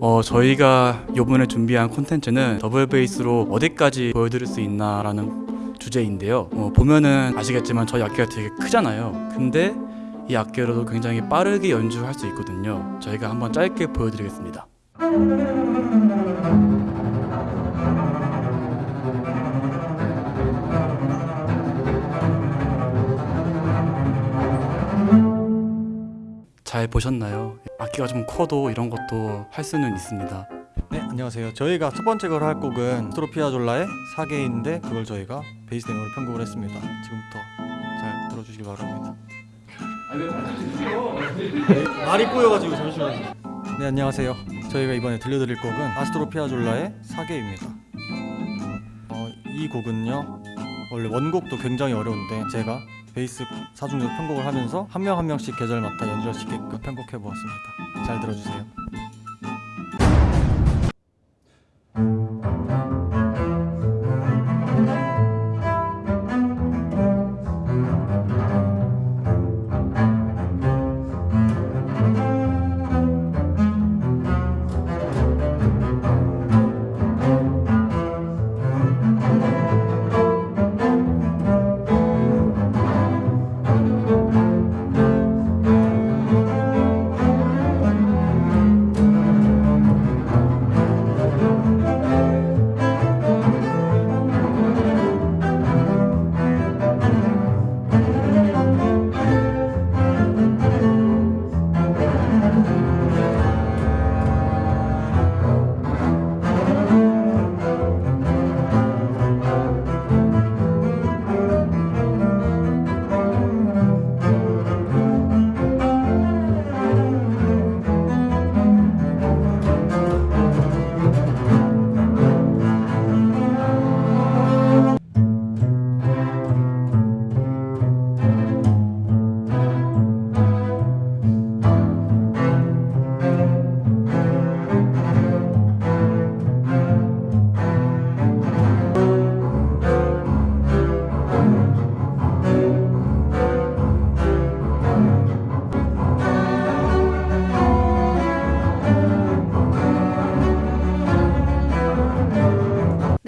어, 저희가 이번에 준비한 콘텐츠는 더블 베이스로 어디까지 보여드릴 수 있나 라는 주제인데요. 어, 보면은 아시겠지만 저희 악기가 되게 크잖아요. 근데 이 악기로도 굉장히 빠르게 연주할 수 있거든요. 저희가 한번 짧게 보여드리겠습니다. 잘 보셨나요? 악기가 좀 커도 이런 것도 할 수는 있습니다. 네 안녕하세요 저희가 첫 번째 걸 할 곡은 스트로피아졸라의 사계인데 그걸 저희가 베이스 내용으로 편곡을 했습니다 지금부터 잘 들어주시기 바랍니다 네, 말이 꼬여가지고 잠시만요. 네 안녕하세요. 저희가 이번에 들려드릴 곡은 아스트로피아졸라의 사계입니다. 어, 이 곡은요 원래 원곡도 굉장히 어려운데 제가 베이스 사중적 편곡을 하면서 한 명한 명씩 계절 맡아 연주할 수 있게끔 편곡해 보았습니다. 잘 들어주세요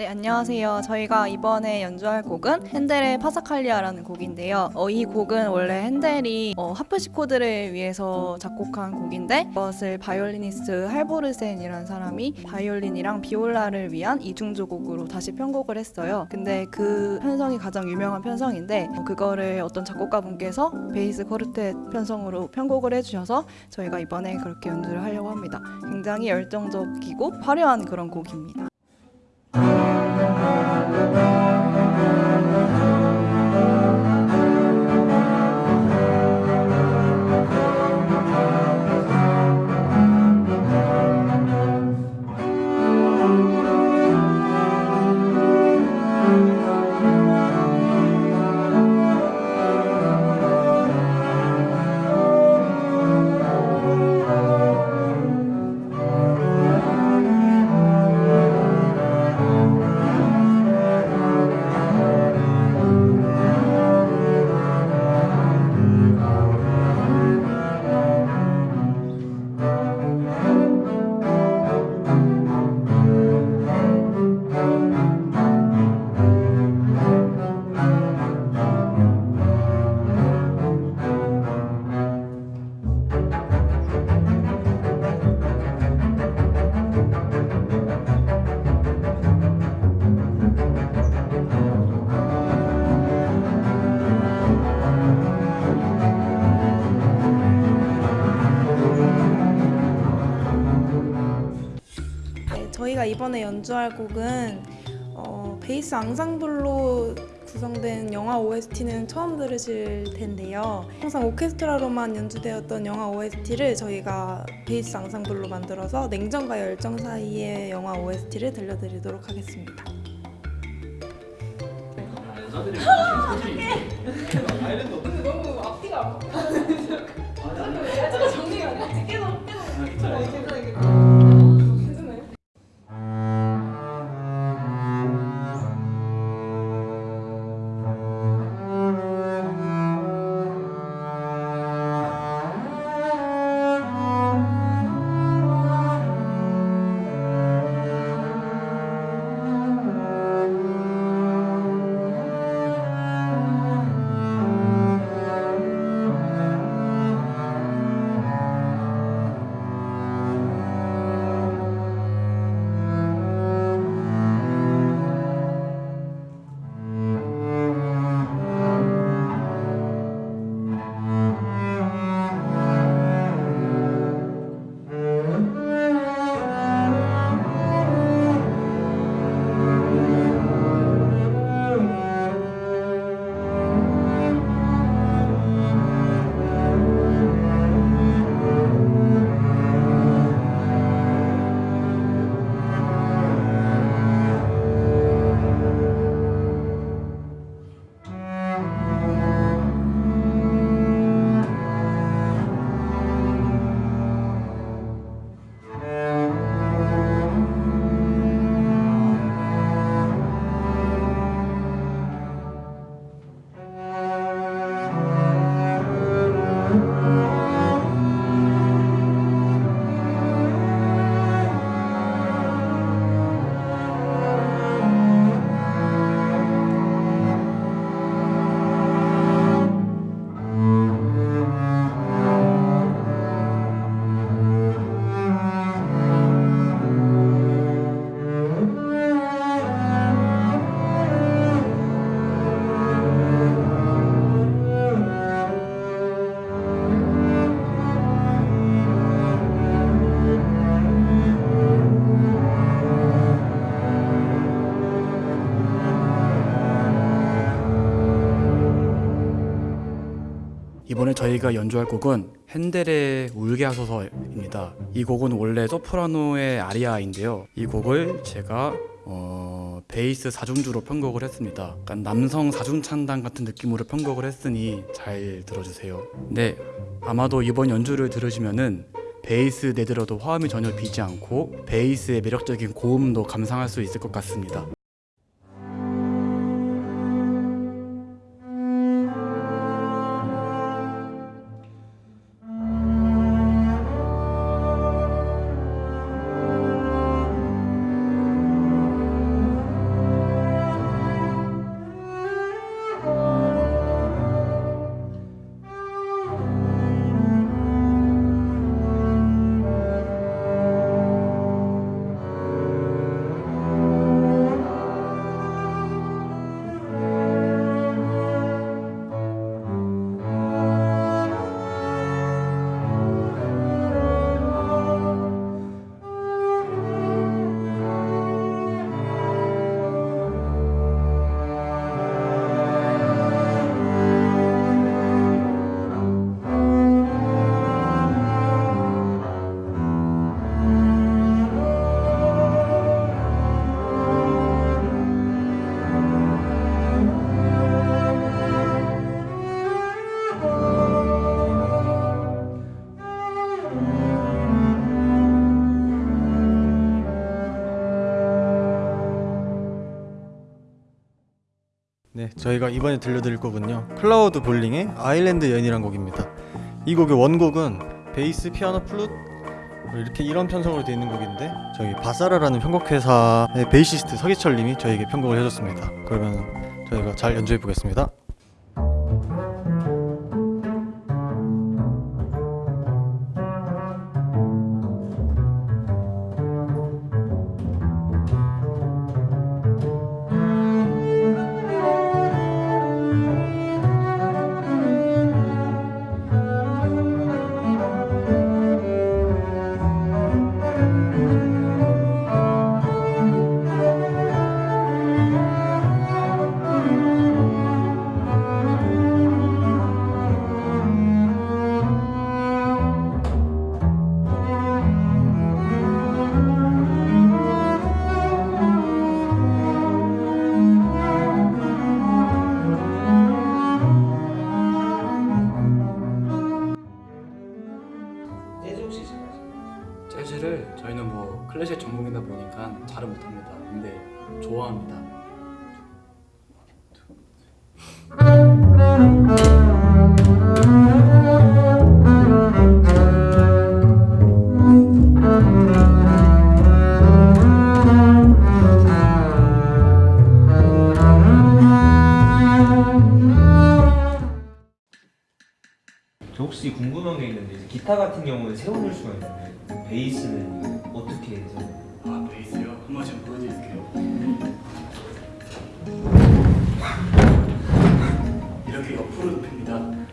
네, 안녕하세요. 저희가 이번에 연주할 곡은 헨델의 파사칼리아라는 곡인데요. 어, 이 곡은 원래 헨델이 어, 하프시코드를 위해서 작곡한 곡인데 이것을 바이올리니스트 할보르센이라는 사람이 바이올린이랑 비올라를 위한 이중주곡으로 다시 편곡을 했어요. 근데 그 편성이 가장 유명한 편성인데 어, 그거를 어떤 작곡가분께서 베이스 quartet 편성으로 편곡을 해주셔서 저희가 이번에 그렇게 연주를 하려고 합니다. 굉장히 열정적이고 화려한 그런 곡입니다. 저희가 이번에 연주할 곡은 어, 베이스 앙상블로 구성된 영화 OST는 처음 들으실 텐데요. 항상 오케스트라로만 연주되었던 영화 OST를 저희가 베이스 앙상블로 만들어서 냉정과 열정 사이의 영화 OST를 들려드리도록 하겠습니다. 너무 앞뒤가 안 맞아. 정리가 이번에 저희가 연주할 곡은 핸델의 울게 하소서입니다. 이 곡은 원래 소프라노의 아리아인데요. 이 곡을 제가 어, 베이스 사중주로 편곡을 했습니다. 약간 남성 사중창단 같은 느낌으로 편곡을 했으니 잘 들어주세요. 네, 아마도 이번 연주를 들으시면은 베이스 내들어도 화음이 전혀 비지 않고 베이스의 매력적인 고음도 감상할 수 있을 것 같습니다. 네, 저희가 이번에 들려드릴 곡은요. 클로드 볼링의 아일랜드 여인이란 곡입니다. 이 곡의 원곡은 베이스, 피아노, 플룻 뭐 이렇게 이런 편성으로 되어 있는 곡인데 저희 바사라라는 편곡회사의 베이시스트 서기철님이 저에게 편곡을 해줬습니다. 그러면 저희가 잘 연주해 보겠습니다. 재즈 혹시 잘하세요? 재즈를 저희는 뭐 클래식 전공이다 보니까 잘은 못합니다. 근데 좋아합니다. 기타 같은 경우는 세워놓을 수가 있는데 베이스는 어떻게 해서 아 베이스요? 한 번씩 보여드릴게요. 이렇게 옆으로 눕힙니다.